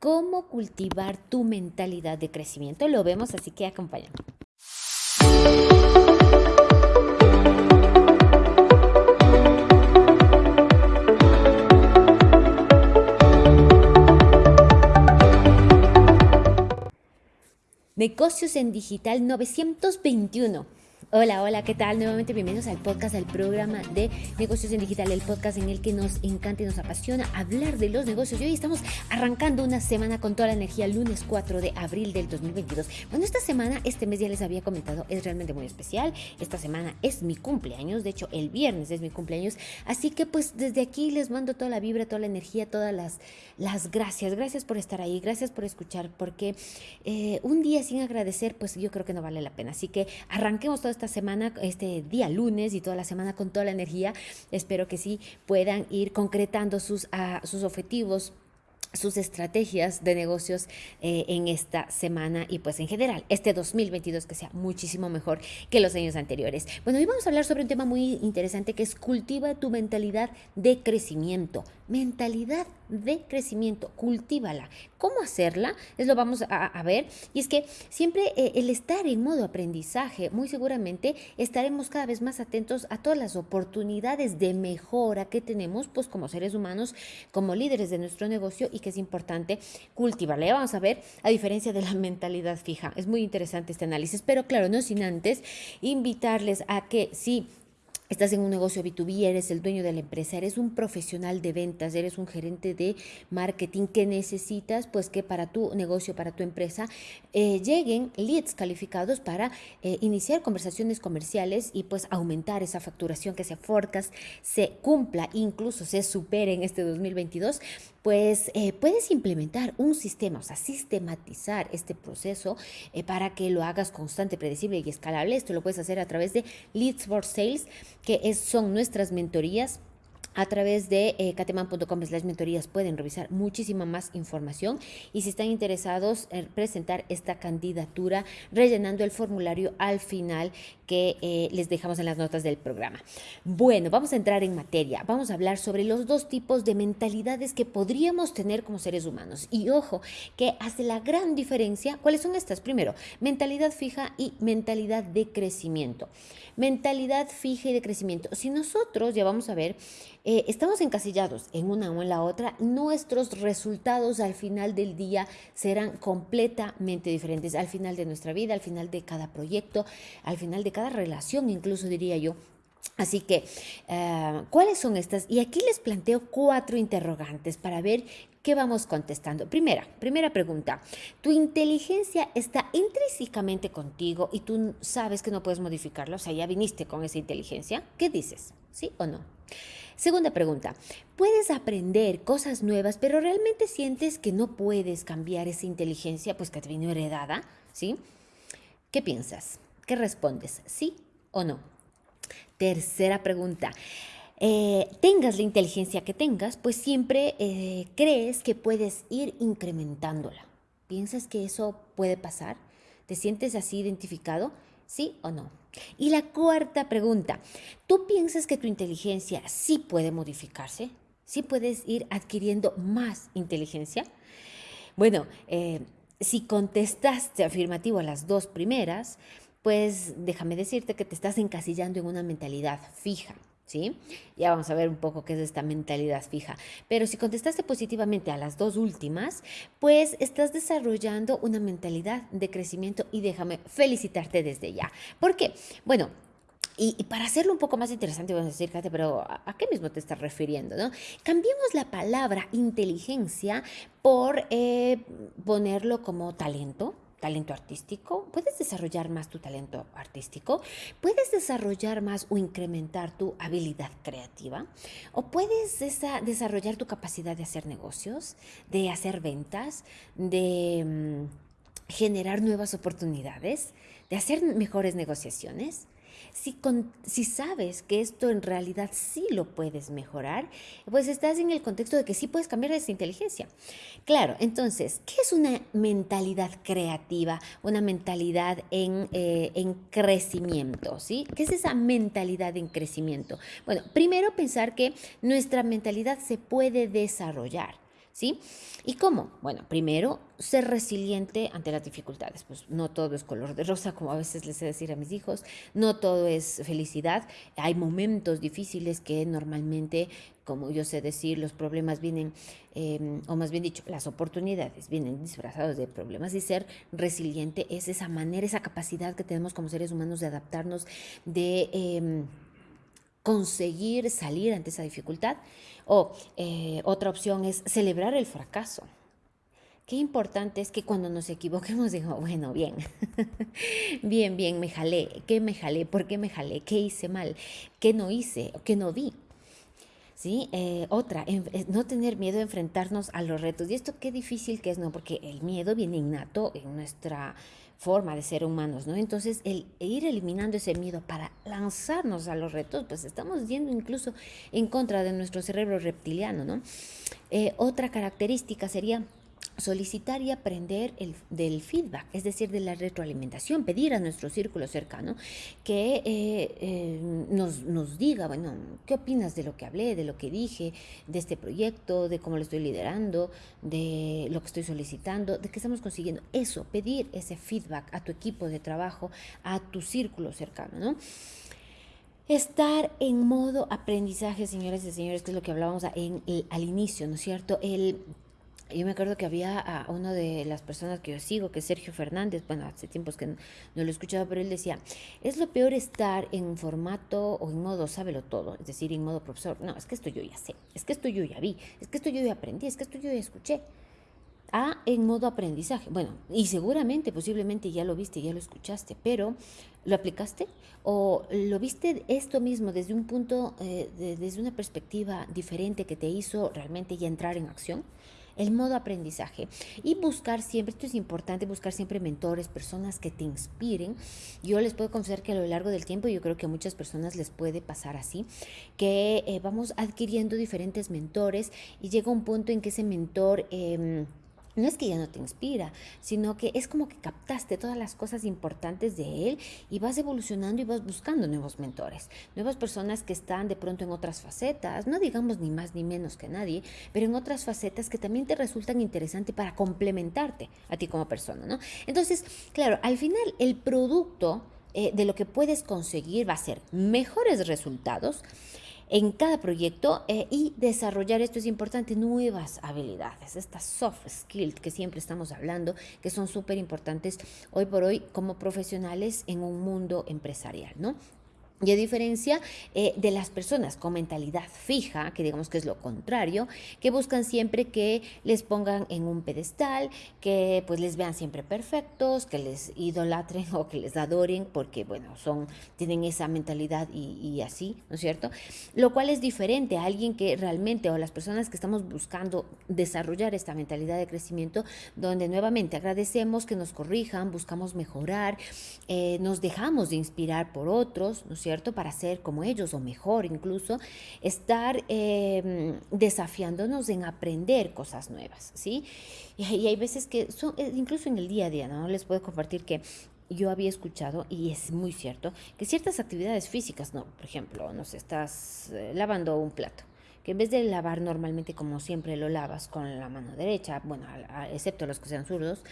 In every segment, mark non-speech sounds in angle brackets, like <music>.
cómo cultivar tu mentalidad de crecimiento. Lo vemos, así que acompáñame. Negocios en Digital 921. Hola, hola, ¿qué tal? Nuevamente bienvenidos al podcast, al programa de negocios en digital, el podcast en el que nos encanta y nos apasiona hablar de los negocios. Y hoy estamos arrancando una semana con toda la energía, lunes 4 de abril del 2022. Bueno, esta semana, este mes ya les había comentado, es realmente muy especial. Esta semana es mi cumpleaños, de hecho el viernes es mi cumpleaños. Así que pues desde aquí les mando toda la vibra, toda la energía, todas las, las gracias. Gracias por estar ahí, gracias por escuchar, porque eh, un día sin agradecer, pues yo creo que no vale la pena. Así que arranquemos todo esta semana, este día lunes y toda la semana con toda la energía. Espero que sí puedan ir concretando sus, uh, sus objetivos sus estrategias de negocios eh, en esta semana y pues en general este 2022 que sea muchísimo mejor que los años anteriores. Bueno, hoy vamos a hablar sobre un tema muy interesante que es cultiva tu mentalidad de crecimiento. Mentalidad de crecimiento, cultívala. ¿Cómo hacerla? Es lo vamos a, ver. Y es que siempre eh, el estar en modo aprendizaje, muy seguramente estaremos cada vez más atentos a todas las oportunidades de mejora que tenemos, pues como seres humanos, como líderes de nuestro negocio y que es importante cultivarla. Ya vamos a ver, a diferencia de la mentalidad fija. Es muy interesante este análisis, pero claro, no sin antes invitarles a que si Estás en un negocio B2B, eres el dueño de la empresa, eres un profesional de ventas, eres un gerente de marketing. Que necesitas, pues que para tu negocio, para tu empresa, eh, lleguen leads calificados para eh, iniciar conversaciones comerciales y pues aumentar esa facturación que se forecast, se cumpla, incluso se supere en este 2022 pues eh, puedes implementar un sistema, o sea, sistematizar este proceso eh, para que lo hagas constante, predecible y escalable. Esto lo puedes hacer a través de Leads for Sales, que son nuestras mentorías a través de eh, cateman.com slash mentorías pueden revisar muchísima más información y si están interesados en presentar esta candidatura rellenando el formulario al final que eh, les dejamos en las notas del programa. Bueno, vamos a entrar en materia. Vamos a hablar sobre los dos tipos de mentalidades que podríamos tener como seres humanos. Y ojo, que hace la gran diferencia. ¿Cuáles son estas? Primero, mentalidad fija y mentalidad de crecimiento. Mentalidad fija y de crecimiento. Si nosotros, ya vamos a ver, eh, estamos encasillados en una o en la otra, nuestros resultados al final del día serán completamente diferentes, al final de nuestra vida, al final de cada proyecto, al final de cada relación, incluso diría yo. Así que, eh, ¿cuáles son estas? Y aquí les planteo cuatro interrogantes para ver qué vamos contestando. Primera, primera pregunta. ¿Tu inteligencia está intrínsecamente contigo y tú sabes que no puedes modificarlo? O sea, ya viniste con esa inteligencia. ¿Qué dices? ¿Sí o no? Segunda pregunta, puedes aprender cosas nuevas, pero realmente sientes que no puedes cambiar esa inteligencia, pues que te vino heredada, ¿sí? ¿Qué piensas? ¿Qué respondes? ¿Sí o no? Tercera pregunta. Eh, tengas la inteligencia que tengas, pues siempre eh, crees que puedes ir incrementándola. ¿Piensas que eso puede pasar? ¿Te sientes así identificado? ¿Sí o no? Y la cuarta pregunta, ¿tú piensas que tu inteligencia sí puede modificarse? ¿Sí puedes ir adquiriendo más inteligencia? Bueno, eh, si contestaste afirmativo a las dos primeras, pues déjame decirte que te estás encasillando en una mentalidad fija. ¿sí? Ya vamos a ver un poco qué es esta mentalidad fija. Pero si contestaste positivamente a las dos últimas, pues estás desarrollando una mentalidad de crecimiento y déjame felicitarte desde ya. ¿Por qué? Bueno, y, para hacerlo un poco más interesante, vamos a decir, Kate, pero ¿a, qué mismo te estás refiriendo? ¿no? Cambiemos la palabra inteligencia por eh, ponerlo como talento, talento artístico, puedes desarrollar más tu talento artístico, puedes desarrollar más o incrementar tu habilidad creativa, o puedes desarrollar tu capacidad de hacer negocios, de hacer ventas, de mm, generar nuevas oportunidades, de hacer mejores negociaciones. Si, si sabes que esto en realidad sí lo puedes mejorar, pues estás en el contexto de que sí puedes cambiar esa inteligencia. Claro, entonces, ¿qué es una mentalidad creativa? Una mentalidad en, eh, en crecimiento, ¿sí? ¿Qué es esa mentalidad en crecimiento? Bueno, primero pensar que nuestra mentalidad se puede desarrollar. ¿Sí? ¿Y cómo? Bueno, primero, ser resiliente ante las dificultades. Pues no todo es color de rosa, como a veces les sé decir a mis hijos, no todo es felicidad. Hay momentos difíciles que normalmente, como yo sé decir, los problemas vienen, em, o más bien dicho, las oportunidades vienen disfrazados de problemas y ser resiliente es esa manera, esa capacidad que tenemos como seres humanos de adaptarnos, de... Em, conseguir salir ante esa dificultad. O eh, otra opción es celebrar el fracaso. Qué importante es que cuando nos equivoquemos <laughs> digo, bueno, bien, <laughs> bien, bien, me jalé, ¿qué me jalé? ¿Por qué me jalé? ¿Qué hice mal? ¿Qué no hice? ¿Qué no vi? ¿Sí? Eh, otra, eh, no tener miedo a enfrentarnos a los retos. Y esto qué difícil que es, ¿no? Porque el miedo viene innato en nuestra forma de ser humanos, ¿no? Entonces, el ir eliminando ese miedo para lanzarnos a los retos, pues estamos yendo incluso en contra de nuestro cerebro reptiliano, ¿no? Eh, otra característica sería solicitar y aprender el, del feedback, es decir, de la retroalimentación, pedir a nuestro círculo cercano que eh, eh, nos, nos, diga, bueno, ¿qué opinas de lo que hablé, de lo que dije, de este proyecto, de cómo lo estoy liderando, de lo que estoy solicitando, de qué estamos consiguiendo? Eso, pedir ese feedback a tu equipo de trabajo, a tu círculo cercano, ¿no? Estar en modo aprendizaje, señores y señores, que es lo que hablábamos en, al inicio, ¿no es cierto? El yo me acuerdo que había a una de las personas que yo sigo, que es Sergio Fernández, bueno, hace tiempos que no, lo he escuchado, pero él decía, es lo peor estar en formato o en modo sábelo todo, es decir, en modo profesor. No, es que esto yo ya sé, es que esto yo ya vi, es que esto yo ya aprendí, es que esto yo ya escuché. A en modo aprendizaje. Bueno, y seguramente, posiblemente ya lo viste, ya lo escuchaste, pero ¿lo aplicaste? ¿O lo viste esto mismo desde un punto, eh, desde una perspectiva diferente que te hizo realmente ya entrar en acción? El modo aprendizaje y buscar siempre, esto es importante, buscar siempre mentores, personas que te inspiren. Yo les puedo confesar que a lo largo del tiempo, yo creo que a muchas personas les puede pasar así, que eh, vamos adquiriendo diferentes mentores y llega un punto en que ese mentor... Eh, no es que ya no te inspira, sino que es como que captaste todas las cosas importantes de él y vas evolucionando y vas buscando nuevos mentores, nuevas personas que están de pronto en otras facetas, no digamos ni más ni menos que nadie, pero en otras facetas que también te resultan interesantes para complementarte a ti como persona, ¿no? Entonces, claro, al final el producto eh, de lo que puedes conseguir va a ser mejores resultados, en cada proyecto eh, y desarrollar, esto es importante, nuevas habilidades, estas soft skills que siempre estamos hablando, que son súper importantes hoy por hoy como profesionales en un mundo empresarial, ¿no? Y a diferencia eh, de las personas con mentalidad fija, que digamos que es lo contrario, que buscan siempre que les pongan en un pedestal, que pues les vean siempre perfectos, que les idolatren <laughs> o que les adoren, porque bueno, son, tienen esa mentalidad y, así, ¿no es cierto? Lo cual es diferente a alguien que realmente, o las personas que estamos buscando desarrollar esta mentalidad de crecimiento, donde nuevamente agradecemos que nos corrijan, buscamos mejorar, eh, nos dejamos de inspirar por otros, ¿no es cierto? Para ser como ellos o mejor incluso, estar em, desafiándonos en aprender cosas nuevas, ¿sí? Y, hay veces que, son, eh, incluso en el día a día, ¿no? Les puedo compartir que yo había escuchado, y es muy cierto, que ciertas actividades físicas, no, por ejemplo, no sé, estás eh, lavando un plato, que en vez de lavar normalmente como siempre lo lavas con la mano derecha, bueno, excepto los que sean zurdos,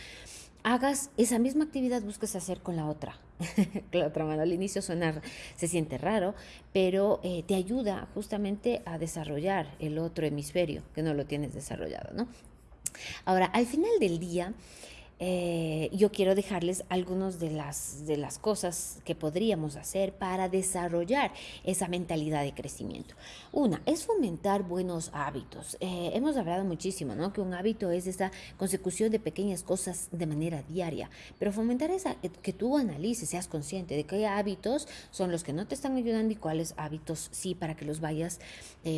hagas esa misma actividad, busques hacer con la otra, <laughs> la otra mano. Al inicio suena, se siente raro, pero eh, te ayuda justamente a desarrollar el otro hemisferio que no lo tienes desarrollado, ¿no? Ahora, al final del día, eh, yo quiero dejarles algunas de las, de las cosas que podríamos hacer para desarrollar esa mentalidad de crecimiento. Una es fomentar buenos hábitos. Eh, hemos hablado muchísimo, ¿no? Que un hábito es esa consecución de pequeñas cosas de manera diaria, pero fomentar esa, eh, que tú analices, seas consciente de qué hábitos son los que no te están ayudando y cuáles hábitos sí para que los vayas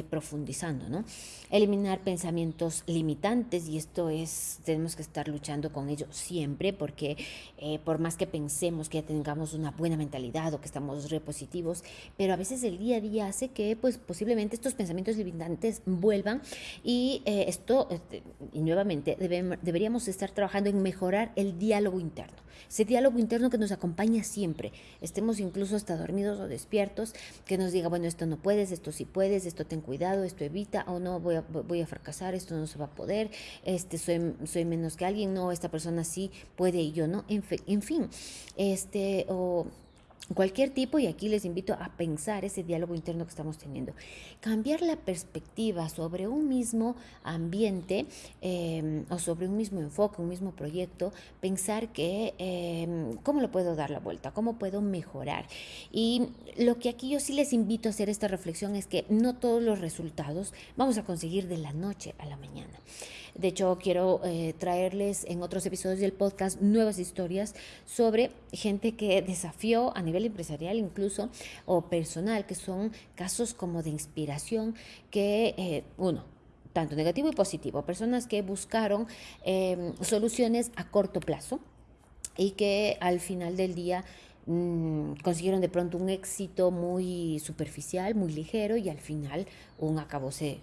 profundizando, ¿no? Eliminar pensamientos limitantes y esto es, tenemos que estar luchando con ello siempre, porque eh, por más que pensemos que ya tengamos una buena mentalidad o que estamos repositivos, pero a veces el día a día hace que pues posiblemente estos pensamientos limitantes vuelvan y eh, esto, este, y nuevamente, deberíamos estar trabajando en mejorar el diálogo interno, ese diálogo interno que nos acompaña siempre, estemos incluso hasta dormidos o despiertos, que nos diga, bueno, esto no puedes, esto sí puedes, esto ten cuidado, esto evita, o no, voy a, voy a fracasar, esto no se va a poder, este, soy, soy menos que alguien, no, esta persona sí puede y yo no, en, en fin, este, o cualquier tipo, y aquí les invito a pensar ese diálogo interno que estamos teniendo. Cambiar la perspectiva sobre un mismo ambiente em, o sobre un mismo enfoque, un mismo proyecto, pensar que, em, ¿cómo lo puedo dar la vuelta? ¿Cómo puedo mejorar? Y lo que aquí yo sí les invito a hacer esta reflexión es que no todos los resultados vamos a conseguir de la noche a la mañana. De hecho, quiero eh, traerles en otros episodios del podcast nuevas historias sobre gente que desafió a nivel empresarial incluso o personal, que son casos como de inspiración que, eh, uno, tanto negativo y positivo, personas que buscaron em, soluciones a corto plazo y que al final del día mm, consiguieron de pronto un éxito muy superficial, muy ligero y al final un acabose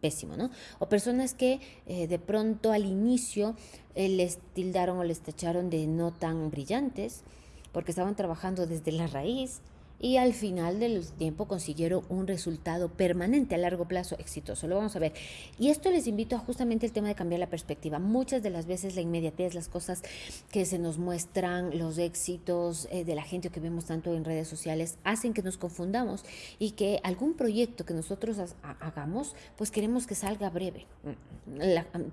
pésimo, ¿no? O personas que eh, de pronto al inicio eh, les tildaron o les tacharon de no tan brillantes porque estaban trabajando desde la raíz y al final del tiempo consiguieron un resultado permanente a largo plazo exitoso. Lo vamos a ver. Y esto les invito a justamente el tema de cambiar la perspectiva. Muchas de las veces la inmediatez, las cosas que se nos muestran, los éxitos eh, de la gente que vemos tanto en redes sociales, hacen que nos confundamos y que algún proyecto que nosotros hagamos, pues queremos que salga breve.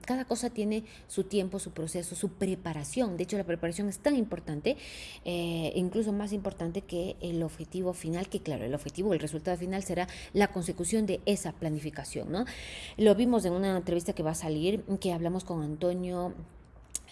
cada cosa tiene su tiempo, su proceso, su preparación. De hecho, la preparación es tan importante, eh, incluso más importante que el objetivo final, que claro, el objetivo, el resultado final será la consecución de esa planificación, ¿no? Lo vimos en una entrevista que va a salir, que hablamos con Antonio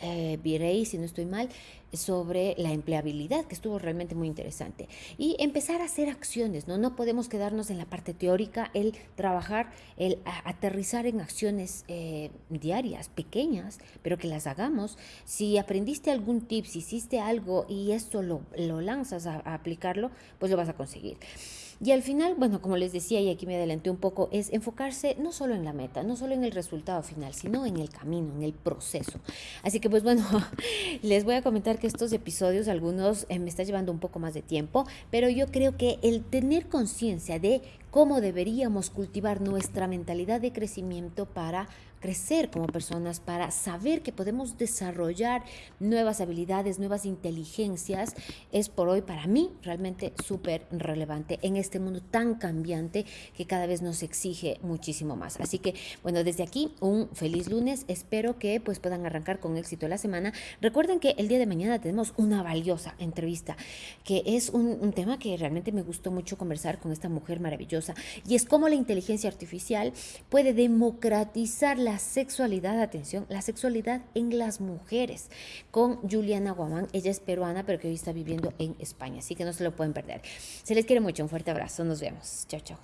eh, Virey, si no estoy mal, sobre la empleabilidad, que estuvo realmente muy interesante. Y empezar a hacer acciones, ¿no? No podemos quedarnos en la parte teórica, el trabajar, el aterrizar en acciones eh, diarias, pequeñas, pero que las hagamos. Si aprendiste algún tip, si hiciste algo y esto lo, lo lanzas a aplicarlo, pues lo vas a conseguir. Y al final, bueno, como les decía y aquí me adelanté un poco, es enfocarse no solo en la meta, no solo en el resultado final, sino en el camino, en el proceso. Así que pues bueno, <laughs> les voy a comentar que estos episodios, algunos eh, me está llevando un poco más de tiempo, pero yo creo que el tener conciencia de cómo deberíamos cultivar nuestra mentalidad de crecimiento para crecer como personas, para saber que podemos desarrollar nuevas habilidades, nuevas inteligencias, es por hoy para mí realmente súper relevante en este mundo tan cambiante que cada vez nos exige muchísimo más. Así que, bueno, desde aquí un feliz lunes. Espero que pues puedan arrancar con éxito la semana. Recuerden que el día de mañana tenemos una valiosa entrevista, que es un, tema que realmente me gustó mucho conversar con esta mujer y es cómo la inteligencia artificial puede democratizar la sexualidad, atención, la sexualidad en las mujeres con Juliana Guamán, ella es peruana pero que hoy está viviendo en España, así que no se lo pueden perder. Se les quiere mucho, un fuerte abrazo, nos vemos, chao, chao.